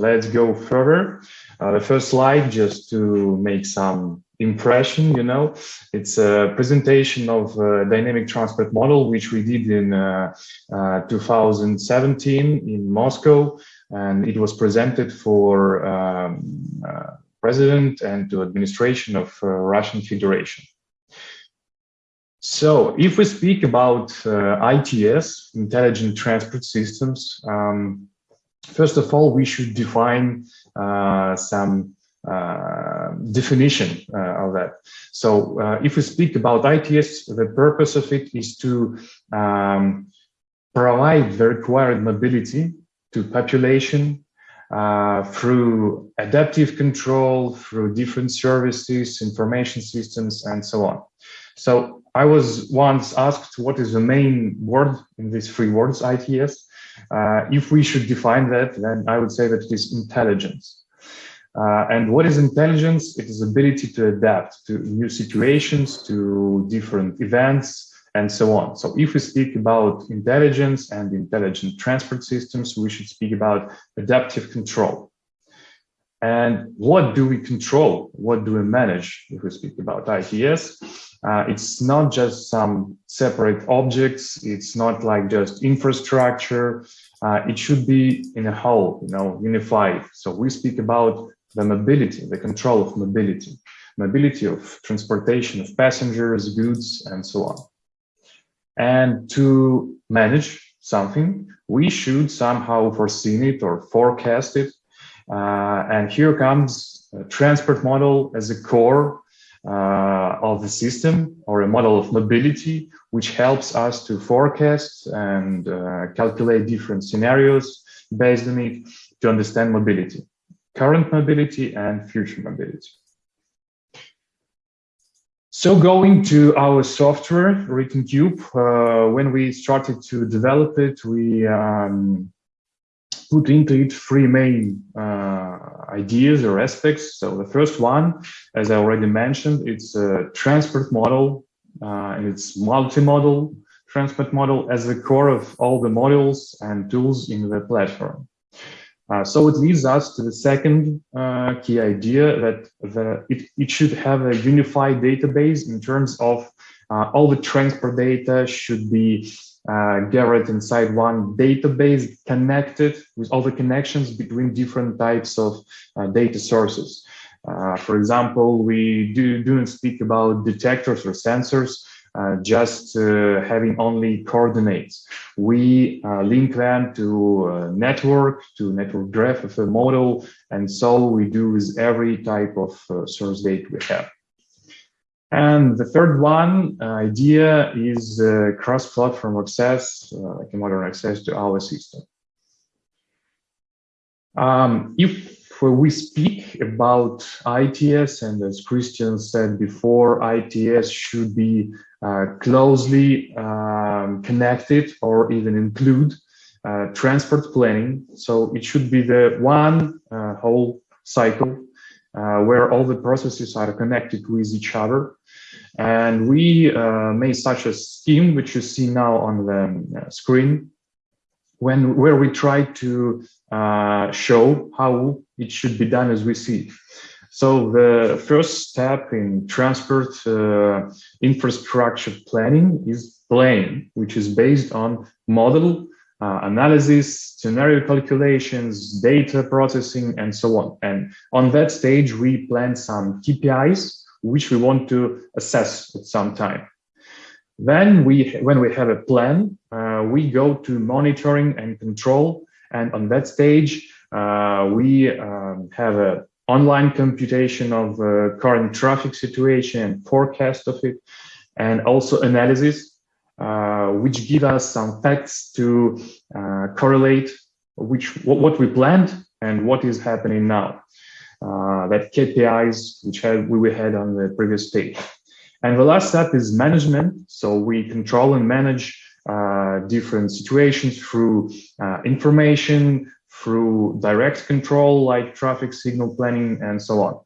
let's go further. Uh, the first slide, just to make some impression, you know, it's a presentation of a dynamic transport model, which we did in uh, uh, 2017 in Moscow, and it was presented for um, uh, president and to administration of uh, Russian Federation. So if we speak about uh, ITS, Intelligent Transport Systems, um, first of all, we should define uh, some uh, definition uh, of that. So uh, if we speak about ITS, the purpose of it is to um, provide the required mobility to population uh, through adaptive control, through different services, information systems, and so on. So I was once asked what is the main word in these three words, ITS. Uh, if we should define that, then I would say that it is intelligence. Uh, and what is intelligence? It is ability to adapt to new situations, to different events, and so on. So if we speak about intelligence and intelligent transport systems, we should speak about adaptive control. And what do we control? What do we manage if we speak about ITS? Uh, it's not just some separate objects. It's not like just infrastructure. Uh, it should be in a whole, you know, unified. So we speak about the mobility, the control of mobility, mobility of transportation of passengers, goods, and so on. And to manage something, we should somehow foresee it or forecast it. Uh, and here comes a transport model as a core uh, of the system or a model of mobility, which helps us to forecast and uh, calculate different scenarios based on it to understand mobility, current mobility and future mobility. So going to our software, RatingCube, uh, when we started to develop it, we um, put into it three main uh, ideas or aspects. So the first one, as I already mentioned, it's a transport model uh, and it's multi-model transport model as the core of all the modules and tools in the platform. Uh, so it leads us to the second uh, key idea that the, it, it, should have a unified database in terms of uh, all the transport data should be uh, gathered inside one database connected with all the connections between different types of uh, data sources. Uh, for example, we do, do not speak about detectors or sensors, uh, just uh, having only coordinates. We uh, link them to network, to network graph of a model, and so we do with every type of source data we have. And the third one uh, idea is uh, cross-platform access, uh, like a modern access to our system. Um, if we speak about ITS, and as Christian said before, ITS should be uh, closely um, connected or even include uh, transport planning. So it should be the one uh, whole cycle where all the processes are connected with each other and we uh, made such a scheme, which you see now on the uh, screen, when where we try to uh, show how it should be done as we see. So the first step in transport uh, infrastructure planning is planning, which is based on model uh, analysis, scenario calculations, data processing, and so on. And on that stage, we plan some KPIs which we want to assess at some time. Then we, when we have a plan, uh, we go to monitoring and control. And on that stage, uh, we um, have an online computation of the current traffic situation and forecast of it, and also analysis, uh, which give us some facts to uh, correlate which what we planned and what is happening now uh, that KPIs, which had, we had on the previous page. And the last step is management. So we control and manage uh, different situations through uh, information, through direct control like traffic signal planning and so on.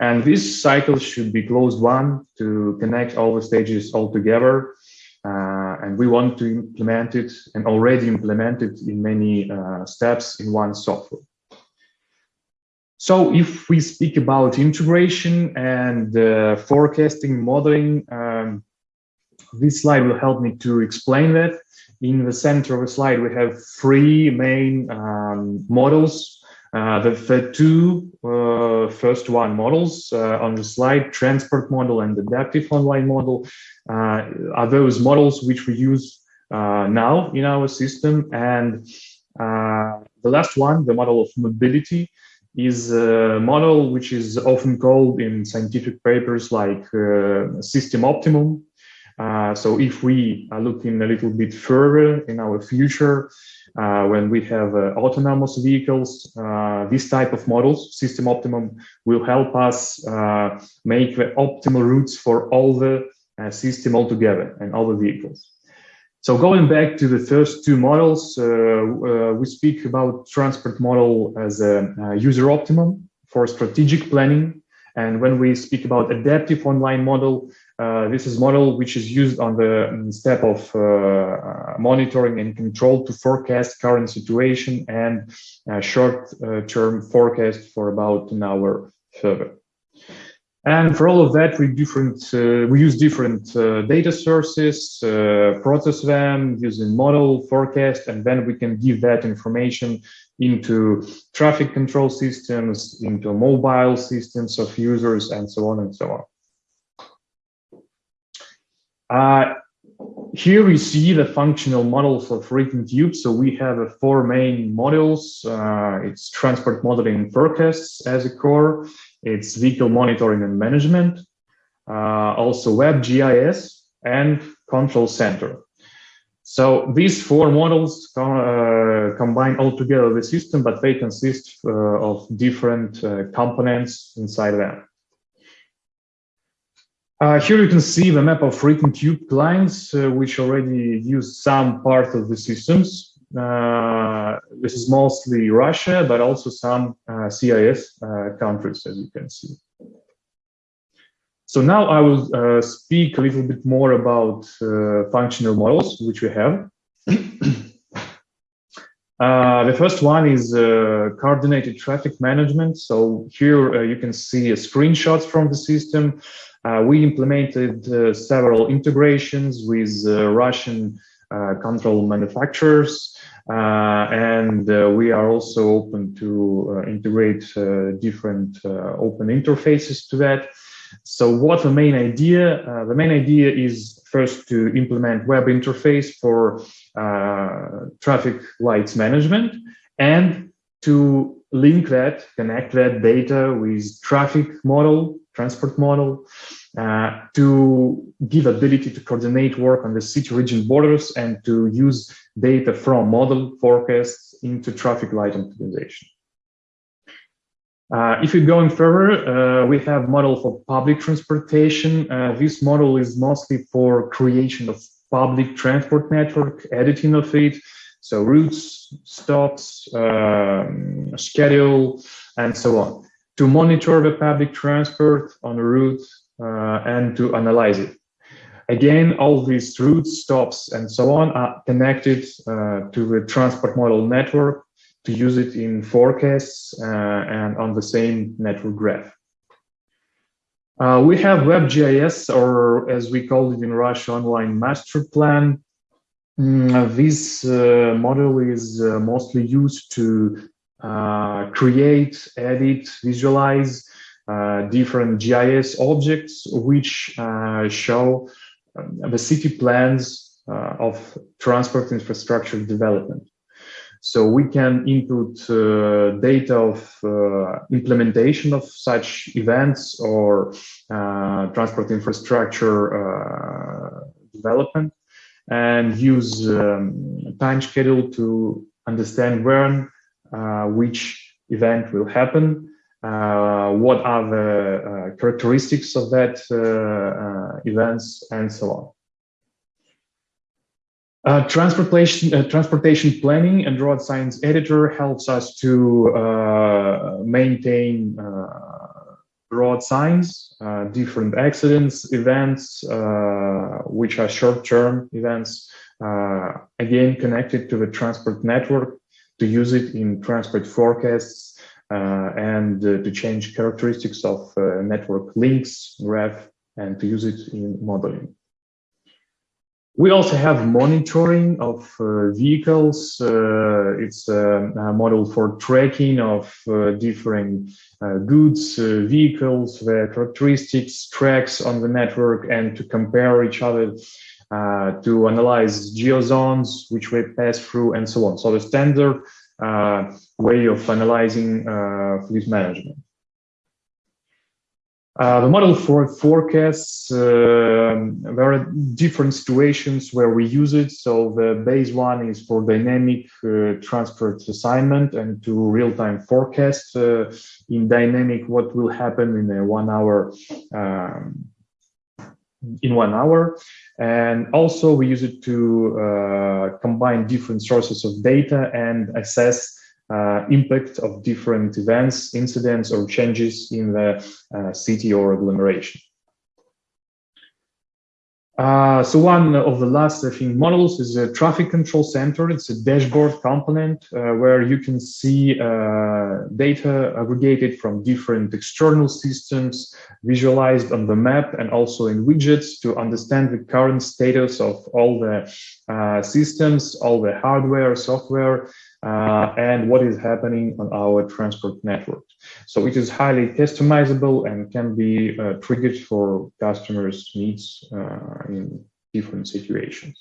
And this cycle should be closed one to connect all the stages all together. Uh, and we want to implement it and already implement it in many uh, steps in one software. So if we speak about integration and uh, forecasting modeling, um, this slide will help me to explain that. In the center of the slide, we have three main um, models. Uh, the, the, two uh, first one models uh, on the slide, transport model and adaptive online model, uh, are those models which we use uh, now in our system. And uh, the last one, the model of mobility, is a model which is often called in scientific papers like system optimum uh, so if we are looking a little bit further in our future, uh, when we have uh, autonomous vehicles, uh, this type of models, system optimum, will help us uh, make the optimal routes for all the system altogether and all the vehicles. So going back to the first two models, we speak about transport model as a user optimum for strategic planning and when we speak about adaptive online model, uh, this is model which is used on the um, step of uh, uh, monitoring and control to forecast current situation and uh, short-term forecast for about an hour further. And for all of that, we different uh, we use different uh, data sources, uh, process them using model forecast, and then we can give that information into traffic control systems, into mobile systems of users, and so on and so on. Uh, here we see the functional model models of RatingTube. So we have uh, four main models. Uh, it's transport modeling and forecasts as a core. It's vehicle monitoring and management. Uh, also WebGIS and control center. So these four models uh, combine altogether the system, but they consist uh, of different uh, components inside them. Uh, here you can see the map of RatingTube clients, uh, which already use some part of the systems. Uh, this is mostly Russia, but also some CIS countries, as you can see. So now I will uh, speak a little bit more about uh, functional models, which we have. uh, the first one is uh, coordinated traffic management. So here uh, you can see screenshots from the system. Uh, we implemented several integrations with Russian control manufacturers. and we are also open to integrate different open interfaces to that. So what the main idea? Uh, the main idea is first to implement web interface for uh, traffic lights management and to link that, connect that data with traffic model, transport model, uh, to give ability to coordinate work on the city region borders and to use data from model forecasts into traffic light optimization. Uh, if you're going further, uh, we have model for public transportation. Uh, this model is mostly for creation of public transport network, editing of it, so routes, stops, um, schedule, and so on, to monitor the public transport on a route uh, and to analyze it. Again, all these routes, stops, and so on are connected uh, to the transport model network to use it in forecasts uh, and on the same network graph. Uh, we have WebGIS, or as we call it in Russia, online master plan. Mm, this uh, model is uh, mostly used to uh, create, edit, visualize uh, different GIS objects, which show um, the city plans of transport infrastructure development. So we can input uh, data of uh, implementation of such events or uh, transport infrastructure uh, development and use um, time schedule to understand when uh, which event will happen, uh, what are the characteristics of that events, and so on. Uh, transportation, uh, transportation planning and road science editor helps us to uh, maintain uh, road signs, uh, different accidents, events, uh, which are short-term events, again connected to the transport network to use it in transport forecasts and to change characteristics of network links, graph, and to use it in modeling. We also have monitoring of uh, vehicles. Uh, it's a, a, model for tracking of uh, different uh, goods, uh, vehicles, their characteristics, tracks on the network, and to compare each other, uh, to analyze geozones, which we pass through, and so on. So the standard way of analyzing fleet management. Uh, the model for forecasts, uh, there are different situations where we use it. So the base one is for dynamic uh, transport assignment and to real-time forecast uh, in dynamic what will happen in a one hour um, in one hour. And also we use it to uh, combine different sources of data and assess uh, impact of different events, incidents, or changes in the uh, city or agglomeration. Uh, so one of the last, I think, models is a traffic control center. It's a dashboard component uh, where you can see uh, data aggregated from different external systems visualized on the map and also in widgets to understand the current status of all the uh, systems, all the hardware, software, uh, and what is happening on our transport network. So it is highly customizable and can be uh, triggered for customers' needs uh, in different situations.